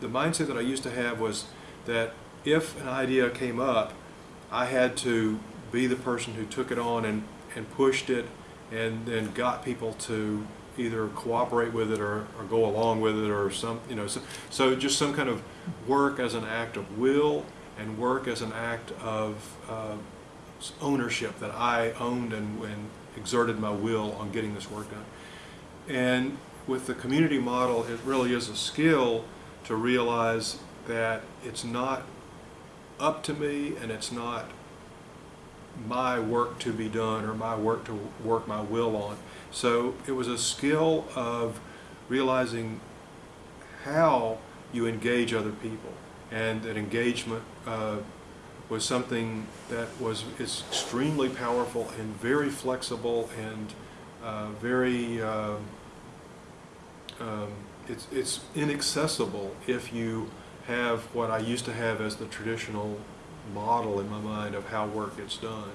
the mindset that I used to have was that if an idea came up, I had to be the person who took it on and, and pushed it and then got people to either cooperate with it or, or go along with it or some, you know, so, so just some kind of work as an act of will and work as an act of uh, ownership that I owned and, and exerted my will on getting this work done. And with the community model, it really is a skill to realize that it's not up to me and it's not my work to be done or my work to work my will on. So it was a skill of realizing how you engage other people and that engagement uh, was something that was is extremely powerful and very flexible and uh, very uh, um, it's, it's inaccessible if you have what I used to have as the traditional model in my mind of how work gets done.